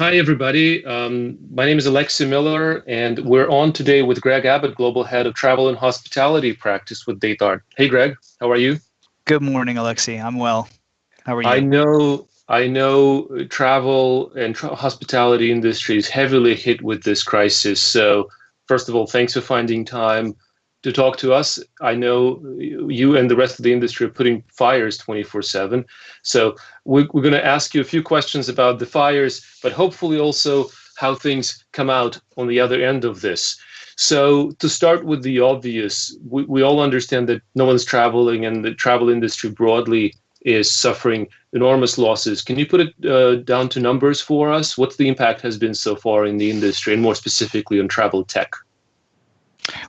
Hi, everybody. Um, my name is Alexi Miller, and we're on today with Greg Abbott, Global Head of Travel and Hospitality Practice with DataArt. Hey, Greg, how are you? Good morning, Alexi. I'm well. How are you? I know, I know, travel and tra- hospitality industry is heavily hit with this crisis. So, first of all, thanks for finding time to talk to us. I know you and the rest of the industry are putting fires 24 7. So we're, we're going to ask you a few questions about the fires, but hopefully also how things come out on the other end of this. So to start with the obvious, we, we all understand that no one's traveling and the travel industry broadly is suffering enormous losses. Can you put it uh, down to numbers for us? What the impact has been so far in the industry and more specifically on travel tech?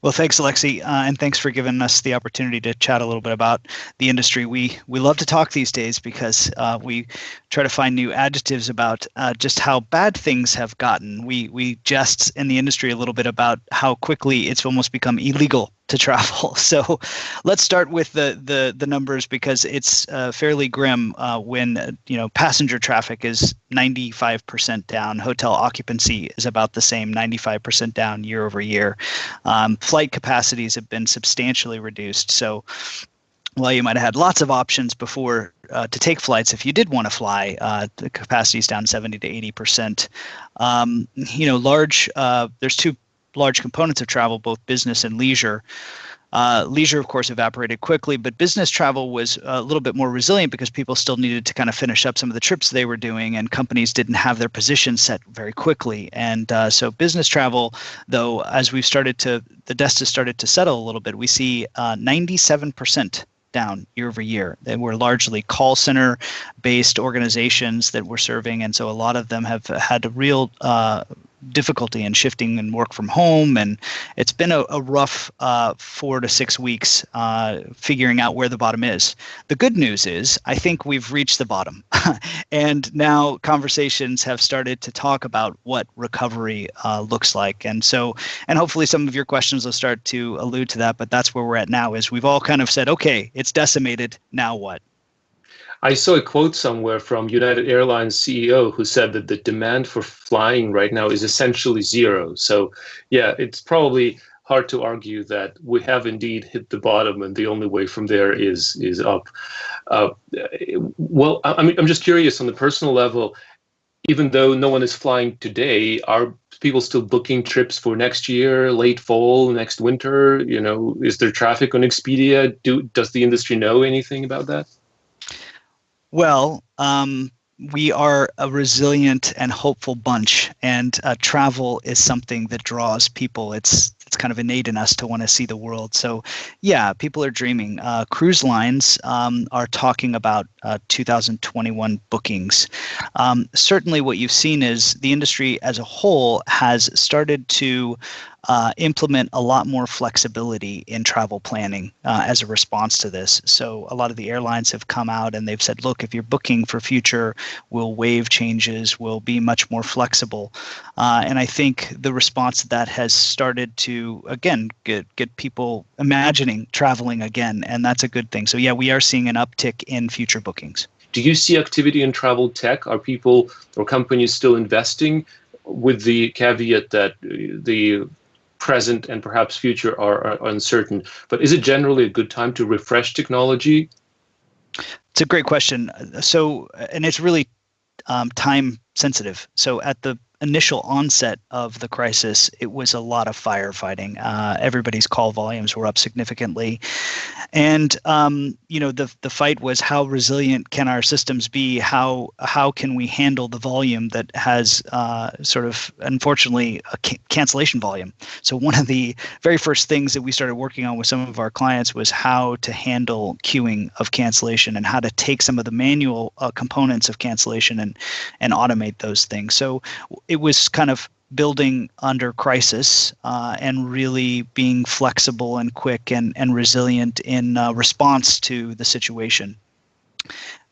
Well, thanks, Alexi, uh, and thanks for giving us the opportunity to chat a little bit about the industry. We we love to talk these days because uh, we try to find new adjectives about uh, just how bad things have gotten. We we jest in the industry a little bit about how quickly it's almost become illegal to travel. So let's start with the the, the numbers because it's uh, fairly grim uh, when uh, you know passenger traffic is 95% down, hotel occupancy is about the same, 95% down year over year. Um, flight capacities have been substantially reduced. So while you might have had lots of options before uh, to take flights, if you did want to fly, uh, the capacity is down 70 to 80 percent. Um, you know, large. Uh, there's two large components of travel, both business and leisure. Uh, leisure, of course, evaporated quickly, but business travel was a little bit more resilient because people still needed to kind of finish up some of the trips they were doing, and companies didn't have their positions set very quickly. And uh, so, business travel, though, as we've started to, the dust has started to settle a little bit, we see uh, 97% down year over year. They were largely call center based organizations that we're serving, and so a lot of them have had a real uh, difficulty in shifting and work from home. And it's been a, a rough uh, four to six weeks uh, figuring out where the bottom is. The good news is, I think we've reached the bottom. and now conversations have started to talk about what recovery uh, looks like. And so, and hopefully some of your questions will start to allude to that. But that's where we're at now is we've all kind of said, okay, it's decimated. Now what? I saw a quote somewhere from United Airlines CEO who said that the demand for flying right now is essentially zero. So, yeah, it's probably hard to argue that we have indeed hit the bottom, and the only way from there is is up. Uh, well, I mean, I'm just curious on the personal level. Even though no one is flying today, are people still booking trips for next year, late fall, next winter? You know, is there traffic on Expedia? Do does the industry know anything about that? Well, um, we are a resilient and hopeful bunch, and uh, travel is something that draws people. It's it's kind of innate in us to want to see the world. So, yeah, people are dreaming. Uh, cruise lines um, are talking about uh, 2021 bookings. Um, certainly, what you've seen is the industry as a whole has started to uh, implement a lot more flexibility in travel planning uh, as a response to this. So a lot of the airlines have come out and they've said, look, if you're booking for future, we'll waive changes, we'll be much more flexible. Uh, and I think the response to that has started to again get get people imagining traveling again, and that's a good thing. So yeah, we are seeing an uptick in future bookings. Do you see activity in travel tech? Are people or companies still investing? With the caveat that the present and perhaps future are, are, uncertain. But is it generally a good time to refresh technology? It's a great question. So, and it's really um, time sensitive. So, at the initial onset of the crisis, it was a lot of firefighting. Uh, everybody's call volumes were up significantly, and um, you know the the fight was how resilient can our systems be? How how can we handle the volume that has uh, sort of unfortunately a ca- cancellation volume? So one of the very first things that we started working on with some of our clients was how to handle queuing of cancellation and how to take some of the manual uh, components of cancellation and and automate those things. So it was kind of building under crisis uh, and really being flexible and quick and, and resilient in uh, response to the situation.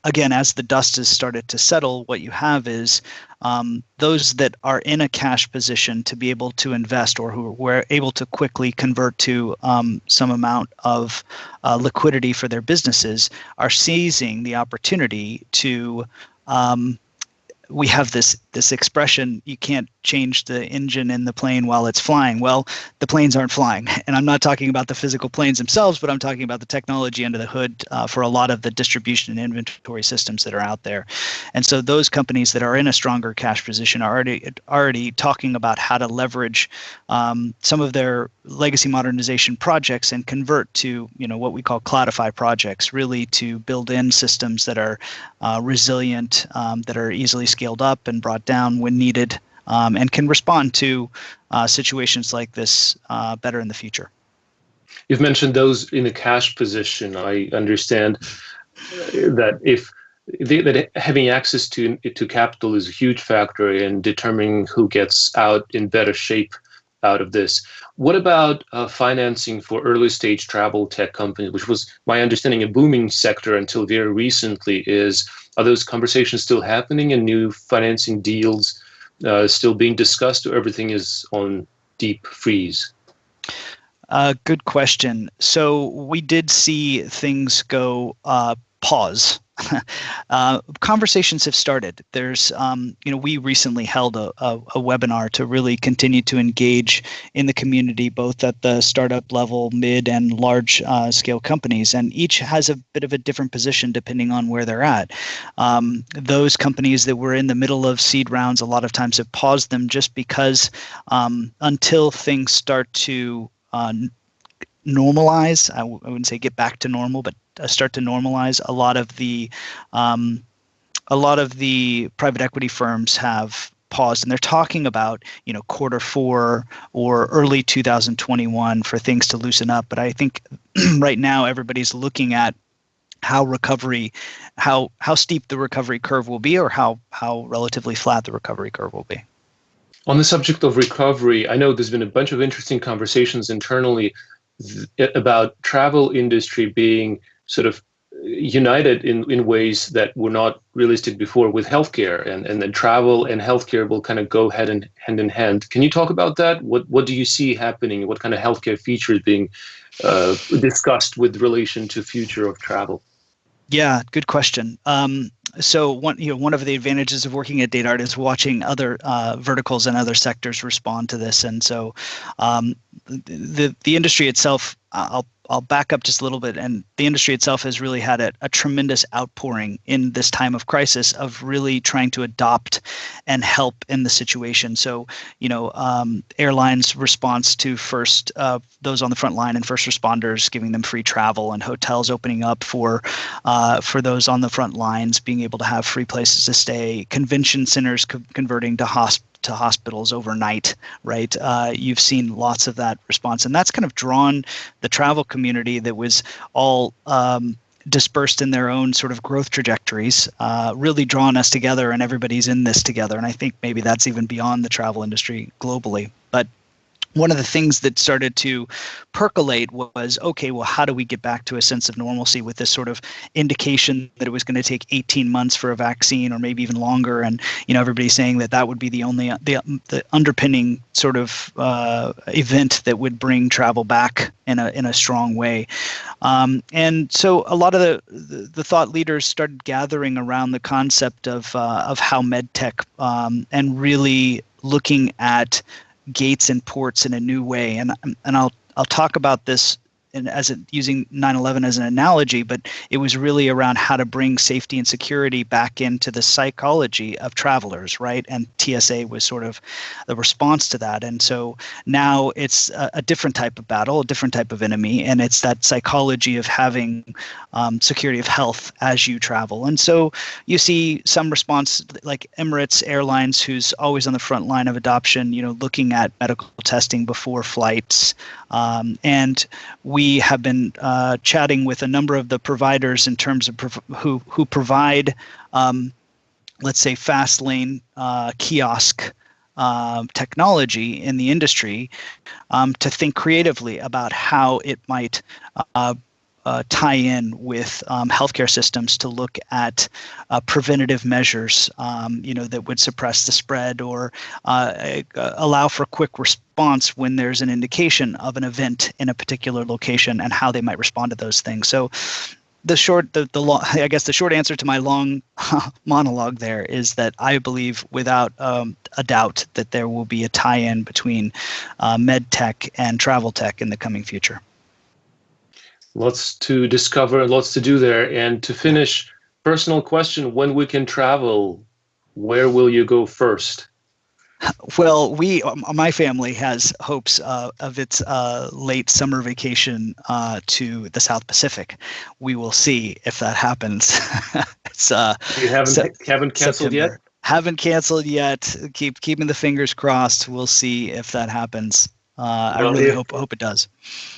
Again, as the dust has started to settle, what you have is um, those that are in a cash position to be able to invest or who were able to quickly convert to um, some amount of uh, liquidity for their businesses are seizing the opportunity to um, we have this this expression you can't change the engine in the plane while it's flying. Well the planes aren't flying. And i'm not talking about the physical planes themselves but i'm talking about the technology under the hood uh, for a lot of the distribution and inventory systems that are out there. And so those companies that are in a stronger cash position are already already talking about how to leverage um, some of their legacy modernization projects and convert to you know what we call cloudify projects really to build in systems that are uh, resilient um, that are easily scaled up and brought down when needed um, and can respond to uh, situations like this uh, better in the future you've mentioned those in a cash position i understand that if that having access to to capital is a huge factor in determining who gets out in better shape out of this. What about uh, financing for early stage travel tech companies, which was my understanding a booming sector until very recently? Is are those conversations still happening and new financing deals uh, still being discussed, or everything is on deep freeze? Uh, good question. So we did see things go uh, pause uh, conversations have started. There's, um, you know, we recently held a, a, a, webinar to really continue to engage in the community, both at the startup level, mid, and large uh, scale companies, and each has a bit of a different position depending on where they're at. Um, those companies that were in the middle of seed rounds, a lot of times have paused them just because um, until things start to uh, normalize, I w- I wouldn't say get back to normal, but uh, start to normalize, a lot of the um, a lot of the private equity firms have paused and they're talking about you know quarter four or early 2021 for things to loosen up. But i think right now everybody's looking at how recovery how how steep the recovery curve will be or how how relatively flat the recovery curve will be. On the subject of recovery i know there's been a bunch of interesting conversations internally about travel industry being sort of united in, in ways that were not realistic before with healthcare and, and then travel and healthcare will kind of go hand in hand in hand. Can you talk about that? What what do you see happening? What kind of healthcare features being uh, discussed with relation to future of travel? Yeah, good question. Um, so one you know one of the advantages of working at DataArt is watching other uh, verticals and other sectors respond to this, and so um, the the industry itself. I'll I'll back up just a little bit. And the industry itself has really had a, a, tremendous outpouring in this time of crisis of really trying to adopt and help in the situation. So, you know, um, airlines' response to first uh, those on the front line and first responders, giving them free travel, and hotels opening up for uh, for those on the front lines, being able to have free places to stay, convention centers co- converting to hospitals to hospitals overnight, right? Uh, you've seen lots of that response, and that's kind of drawn the travel community that was all um, dispersed in their own sort of growth trajectories, uh, really drawn us together, and everybody's in this together. And I think maybe that's even beyond the travel industry globally. But one of the things that started to percolate was okay well how do we get back to a sense of normalcy with this sort of indication that it was going to take 18 months for a vaccine or maybe even longer? And you know everybody's saying that that would be the only the, the underpinning sort of uh, event that would bring travel back in a in a strong way. Um, and so a lot of the, the, the thought leaders started gathering around the concept of uh, of how medtech um, and really looking at gates and ports in a new way. And and I'll I'll talk about this and as it, using 9/11 as an analogy, but it was really around how to bring safety and security back into the psychology of travelers, right? And TSA was sort of the response to that. And so now it's a, a different type of battle, a different type of enemy, and it's that psychology of having um, security of health as you travel. And so you see some response like Emirates Airlines, who's always on the front line of adoption, you know, looking at medical testing before flights, um, and we have been uh, chatting with a number of the providers in terms of prov- who who provide, um, let's say, fast lane uh, kiosk. Uh, technology in the industry um, to think creatively about how it might uh, uh, tie in with um, healthcare systems to look at uh, preventative measures, um, you know, that would suppress the spread or uh, allow for quick response when there's an indication of an event in a particular location and how they might respond to those things. So the short the, the long i guess the short answer to my long monologue there is that i believe without um, a doubt that there will be a tie-in between uh, med tech and travel tech in the coming future. Lots to discover lots to do there. And to finish personal question when we can travel where will you go first well, we, my family has hopes uh, of its uh, late summer vacation uh, to the South Pacific. We will see if that happens. it's, uh, you haven't se- haven't canceled September. yet. Haven't canceled yet. Keep keeping the fingers crossed. We'll see if that happens. Uh, well, I really if, hope hope it does.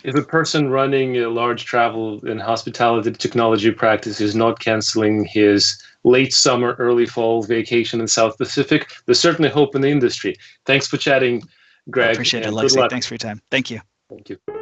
If a person running a large travel and hospitality technology practice is not canceling his late summer, early fall vacation in South Pacific. There's certainly hope in the industry. Thanks for chatting, Greg. I appreciate it, Alexi. Thanks for your time. Thank you. Thank you.